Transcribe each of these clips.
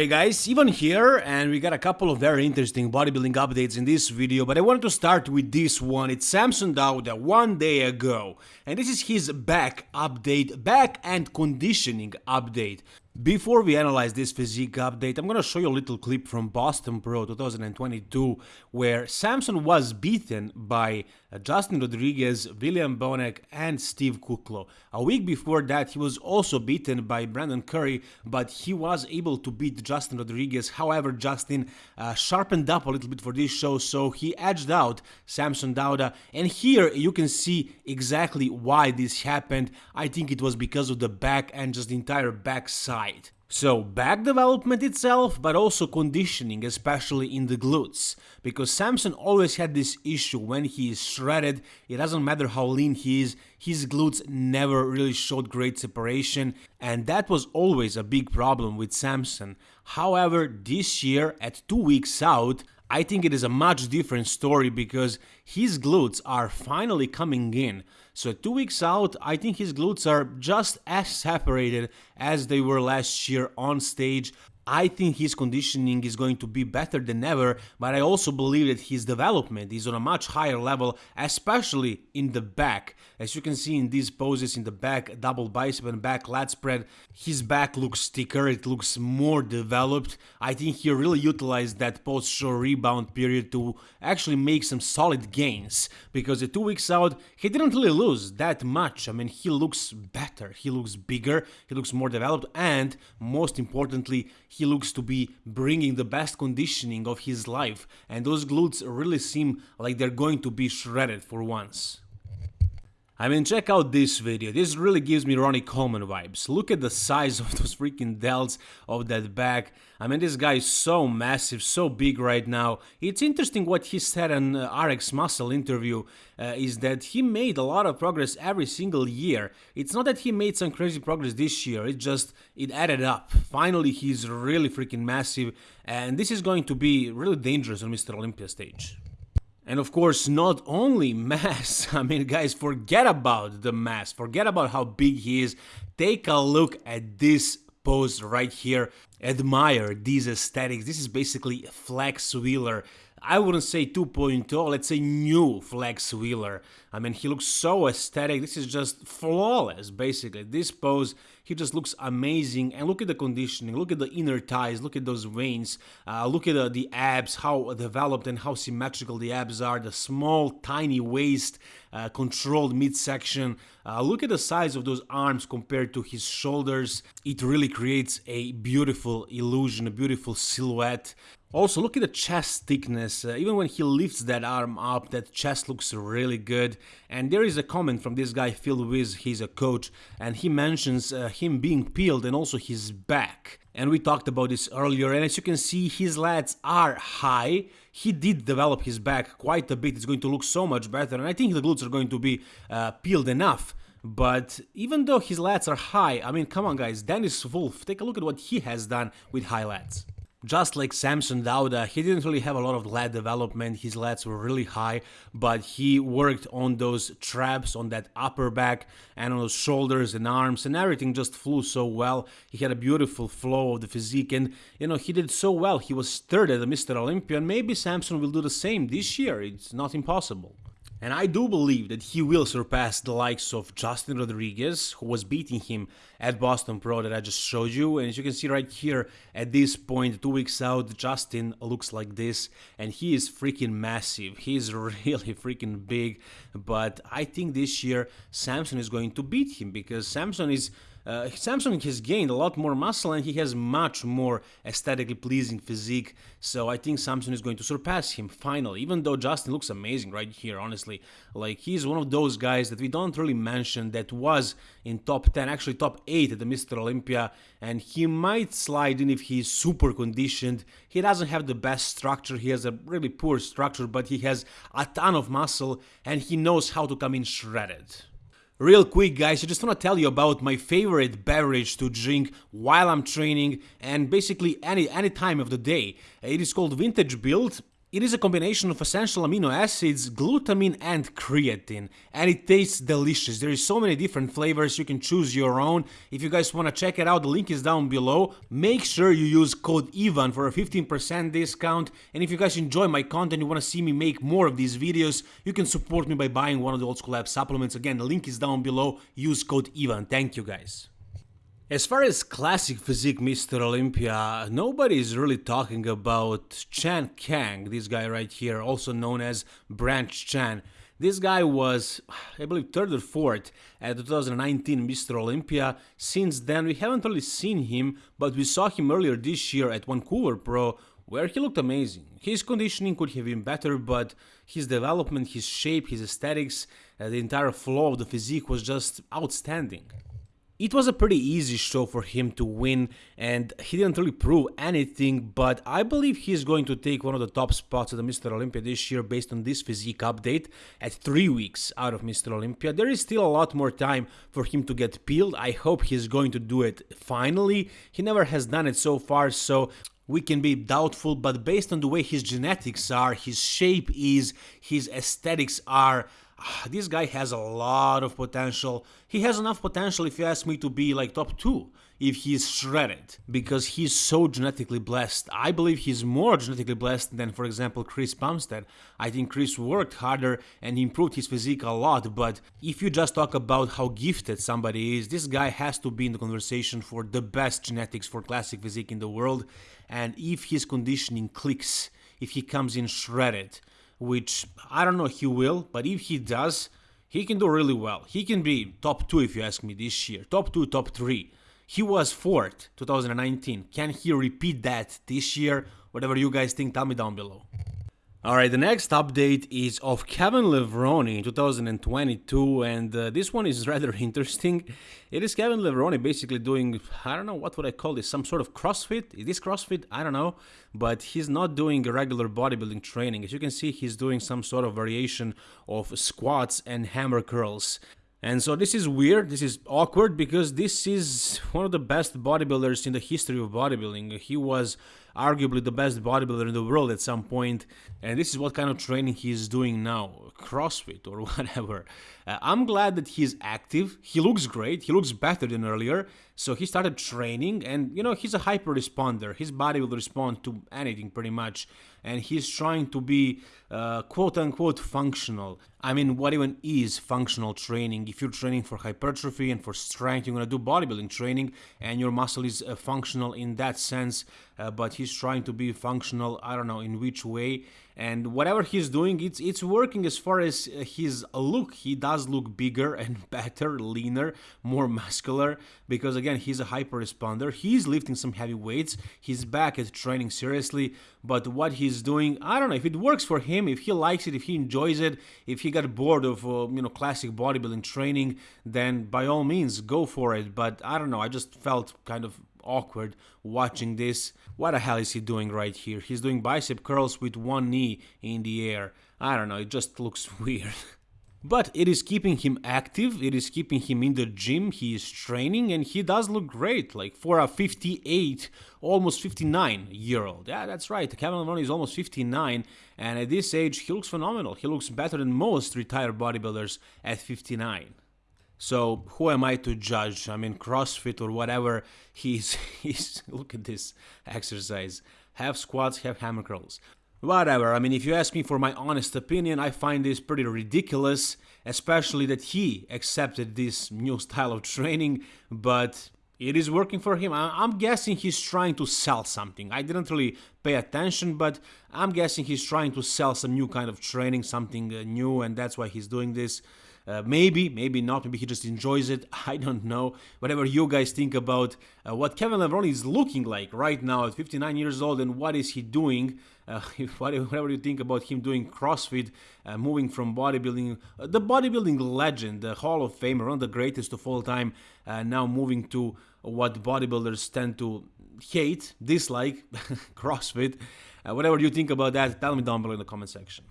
Hey guys, Ivan here, and we got a couple of very interesting bodybuilding updates in this video, but I wanted to start with this one. It's Samson Dauda uh, one day ago, and this is his back update, back and conditioning update. Before we analyze this physique update, I'm gonna show you a little clip from Boston Pro 2022 where Samson was beaten by uh, Justin Rodriguez, William Bonac and Steve Kuclo. A week before that he was also beaten by Brandon Curry, but he was able to beat Justin Rodriguez. However, Justin uh, sharpened up a little bit for this show, so he edged out Samson Dauda. And here you can see exactly why this happened. I think it was because of the back and just the entire back side. So back development itself, but also conditioning, especially in the glutes. Because Samson always had this issue when he is shredded, it doesn't matter how lean he is, his glutes never really showed great separation, and that was always a big problem with Samson. However, this year, at two weeks out, I think it is a much different story because his glutes are finally coming in. So two weeks out, I think his glutes are just as separated as they were last year on stage. I think his conditioning is going to be better than ever, but I also believe that his development is on a much higher level, especially in the back. As you can see in these poses in the back, double bicep and back lat spread, his back looks thicker, it looks more developed. I think he really utilized that post-show rebound period to actually make some solid gains, because at two weeks out, he didn't really lose that much. I mean, he looks better, he looks bigger, he looks more developed, and most importantly, he looks to be bringing the best conditioning of his life and those glutes really seem like they're going to be shredded for once. I mean, check out this video. This really gives me Ronnie Coleman vibes. Look at the size of those freaking delts of that back. I mean, this guy is so massive, so big right now. It's interesting what he said in uh, RX Muscle interview uh, is that he made a lot of progress every single year. It's not that he made some crazy progress this year, it just, it added up. Finally, he's really freaking massive and this is going to be really dangerous on Mr. Olympia stage. And of course, not only mass, I mean, guys, forget about the mass, forget about how big he is. Take a look at this pose right here. Admire these aesthetics. This is basically Flex Wheeler I wouldn't say 2.0, let's say new Flex Wheeler. I mean, he looks so aesthetic. This is just flawless, basically. This pose, he just looks amazing. And look at the conditioning, look at the inner thighs, look at those veins, uh, look at the, the abs, how developed and how symmetrical the abs are, the small, tiny waist, uh, controlled midsection. Uh, look at the size of those arms compared to his shoulders. It really creates a beautiful illusion, a beautiful silhouette. Also, look at the chest thickness. Uh, even when he lifts that arm up, that chest looks really good. And there is a comment from this guy, Phil Wiz, he's a coach, and he mentions uh, him being peeled and also his back. And we talked about this earlier, and as you can see, his lats are high. He did develop his back quite a bit. It's going to look so much better, and I think the glutes are going to be uh, peeled enough. But even though his lats are high, I mean, come on guys, Dennis Wolf, take a look at what he has done with high lats. Just like Samson Dauda, he didn't really have a lot of lat development, his lats were really high, but he worked on those traps, on that upper back, and on those shoulders and arms, and everything just flew so well. He had a beautiful flow of the physique, and you know, he did so well. He was third at the Mr. Olympia, and maybe Samson will do the same this year, it's not impossible. And I do believe that he will surpass the likes of Justin Rodriguez, who was beating him at Boston Pro that I just showed you. And as you can see right here, at this point, two weeks out, Justin looks like this. And he is freaking massive. He is really freaking big. But I think this year, Samson is going to beat him because Samson is uh, Samson has gained a lot more muscle and he has much more aesthetically pleasing physique, so I think Samson is going to surpass him finally, even though Justin looks amazing right here, honestly. Like, he's one of those guys that we don't really mention that was in top 10, actually top 8 at the Mr. Olympia, and he might slide in if he's super conditioned. He doesn't have the best structure, he has a really poor structure, but he has a ton of muscle and he knows how to come in shredded. Real quick guys, I just want to tell you about my favorite beverage to drink while I'm training and basically any, any time of the day. It is called Vintage Build It is a combination of essential amino acids, glutamine and creatine, and it tastes delicious. There is so many different flavors, you can choose your own. If you guys want to check it out, the link is down below. Make sure you use code EVAN for a 15% discount. And if you guys enjoy my content, you want to see me make more of these videos, you can support me by buying one of the Old School Lab supplements. Again, the link is down below. Use code EVAN. Thank you guys. As far as classic physique Mr. Olympia, nobody is really talking about Chan Kang, this guy right here, also known as Branch Chan. This guy was, I believe, third or fourth at 2019 Mr. Olympia. Since then, we haven't really seen him, but we saw him earlier this year at Vancouver Pro, where he looked amazing. His conditioning could have been better, but his development, his shape, his aesthetics, uh, the entire flow of the physique was just outstanding. It was a pretty easy show for him to win and he didn't really prove anything, but I believe he's going to take one of the top spots at the Mr. Olympia this year based on this physique update at 3 weeks out of Mr. Olympia. There is still a lot more time for him to get peeled. I hope he's going to do it finally. He never has done it so far, so we can be doubtful, but based on the way his genetics are, his shape is, his aesthetics are, Ah, this guy has a lot of potential. He has enough potential, if you ask me, to be like top 2 if he's shredded, because he's so genetically blessed. I believe he's more genetically blessed than, for example, Chris Bumstead. I think Chris worked harder and improved his physique a lot, but if you just talk about how gifted somebody is, this guy has to be in the conversation for the best genetics for classic physique in the world, and if his conditioning clicks, if he comes in shredded, which I don't know he will, but if he does, he can do really well. He can be top 2 if you ask me this year, top 2, top 3. He was 4th 2019. Can he repeat that this year? Whatever you guys think, tell me down below. Alright, the next update is of Kevin Levrone in 2022 and uh, this one is rather interesting. It is Kevin Levrone basically doing, I don't know, what would I call this, some sort of CrossFit? Is this CrossFit? I don't know, but he's not doing regular bodybuilding training. As you can see, he's doing some sort of variation of squats and hammer curls. And so this is weird, this is awkward because this is one of the best bodybuilders in the history of bodybuilding. He was arguably the best bodybuilder in the world at some point, and this is what kind of training he's doing now, CrossFit or whatever. Uh, I'm glad that he's active. He looks great. He looks better than earlier. So he started training, and you know he's a hyper responder. His body will respond to anything pretty much, and he's trying to be uh, quote unquote functional. I mean, what even is functional training? If you're training for hypertrophy and for strength, you're gonna do bodybuilding training, and your muscle is uh, functional in that sense. Uh, but he's trying to be functional. I don't know in which way. And whatever he's doing it's it's working as far as uh, his look. He does look bigger and better leaner more muscular because again he's a hyper responder. He's lifting some heavy weights. He's back at training seriously. But what he's doing i don't know. If it works for him if he likes it if he enjoys it if he got bored of uh, you know classic bodybuilding training then by all means go for it. But i don't know. I just felt kind of awkward watching this. What the hell is he doing right here? He's doing bicep curls with one knee in the air. I don't know, it just looks weird. But it is keeping him active, it is keeping him in the gym, he is training, and he does look great, like for a 58, almost 59 year old. Yeah, that's right, Kevin Levrone is almost 59, and at this age, he looks phenomenal. He looks better than most retired bodybuilders at 59. So who am I to judge? I mean, CrossFit or whatever. He's he's look at this exercise. Have squats, have hammer curls. Whatever. I mean, if you ask me for my honest opinion, I find this pretty ridiculous, especially that he accepted this new style of training. But it is working for him. I'm guessing he's trying to sell something. I didn't really pay attention, but I'm guessing he's trying to sell some new kind of training, something uh, new, and that's why he's doing this. Uh, maybe, maybe not. Maybe he just enjoys it. I don't know. Whatever you guys think about uh, what Kevin Levrone is looking like right now at 59 years old and what is he doing. Uh, whatever you think about him doing CrossFit, uh, moving from bodybuilding, uh, the bodybuilding legend, the Hall of Famer, one of the greatest of all time, uh, now moving to what bodybuilders tend to hate, dislike, CrossFit. whatever you think about that, tell me down below in the comment section.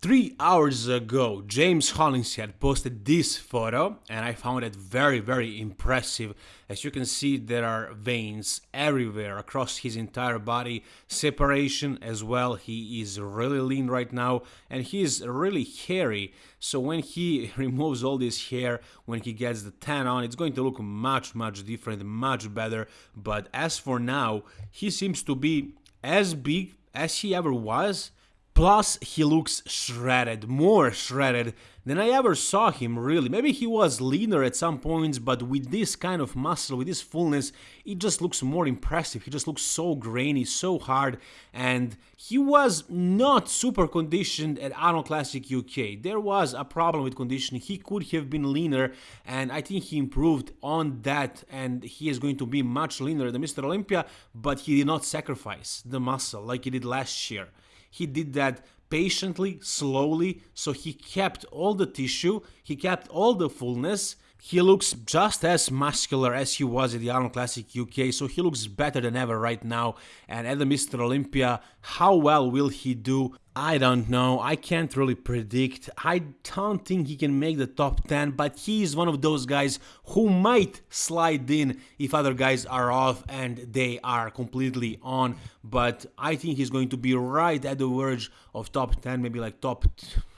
Three hours ago, James Hollingshead posted this photo, and I found it very, very impressive. As you can see, there are veins everywhere across his entire body, separation as well. He is really lean right now, and he is really hairy. So when he removes all this hair, when he gets the tan on, it's going to look much, much different, much better. But as for now, he seems to be as big as he ever was Plus, he looks shredded, more shredded than I ever saw him, really. Maybe he was leaner at some points, but with this kind of muscle, with this fullness, it just looks more impressive. He just looks so grainy, so hard, and he was not super conditioned at Arnold Classic UK. There was a problem with conditioning. He could have been leaner, and I think he improved on that, and he is going to be much leaner than Mr. Olympia, but he did not sacrifice the muscle like he did last year. He did that patiently, slowly, so he kept all the tissue, he kept all the fullness, he looks just as muscular as he was at the Arnold Classic UK, so he looks better than ever right now. And at the Mr. Olympia, how well will he do? I don't know. I can't really predict. I don't think he can make the top 10, but he is one of those guys who might slide in if other guys are off and they are completely on. But I think he's going to be right at the verge of top 10, maybe like top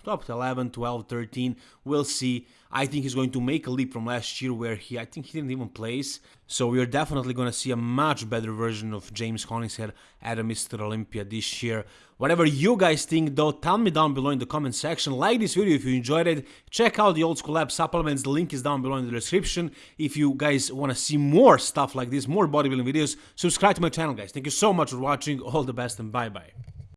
top 11, 12, 13. We'll see. I think he's going to make a leap from last year where he, I think he didn't even place. So we are definitely going to see a much better version of James Hollingshead at a Mr. Olympia this year. Whatever you guys think though, tell me down below in the comment section. Like this video if you enjoyed it. Check out the Old School Lab supplements. The link is down below in the description. If you guys want to see more stuff like this, more bodybuilding videos, subscribe to my channel guys. Thank you so much for watching. All the best and bye bye.